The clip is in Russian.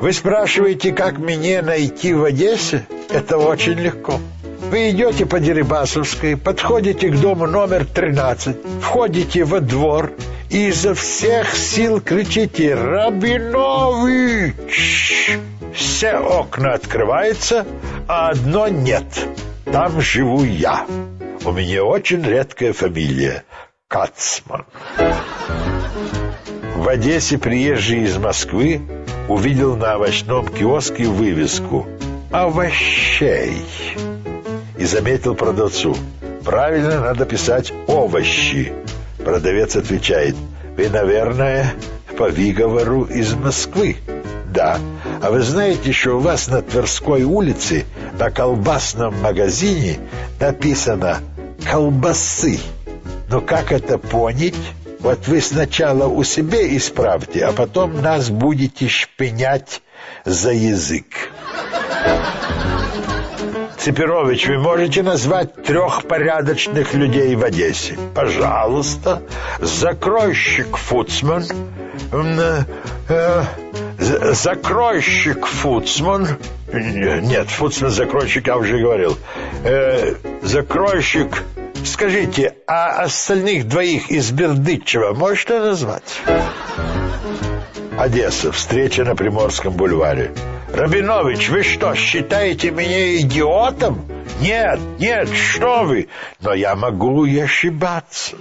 Вы спрашиваете, как мне найти в Одессе? Это очень легко. Вы идете по Дерибасовской, подходите к дому номер 13, входите во двор и изо всех сил кричите «Рабинович!». Все окна открываются, а одно нет. Там живу я. У меня очень редкая фамилия – Кацман. В Одессе приезжий из Москвы увидел на овощном киоске вывеску «Овощей» и заметил продавцу. Правильно надо писать «овощи». Продавец отвечает, «Вы, наверное, по выговору из Москвы». «Да. А вы знаете, что у вас на Тверской улице на колбасном магазине написано «колбасы». Но как это понять? Вот вы сначала у себя исправьте, а потом нас будете шпынять за язык. Цепирович, вы можете назвать трех порядочных людей в Одессе? Пожалуйста. Закройщик Фуцман. Э, э, закройщик Фуцман. Нет, Фуцман закройщик, я уже говорил. Э, закройщик... Скажите, а остальных двоих из Бердычева можете назвать? Одесса. Встреча на Приморском бульваре. Рабинович, вы что, считаете меня идиотом? Нет, нет, что вы! Но я могу и ошибаться.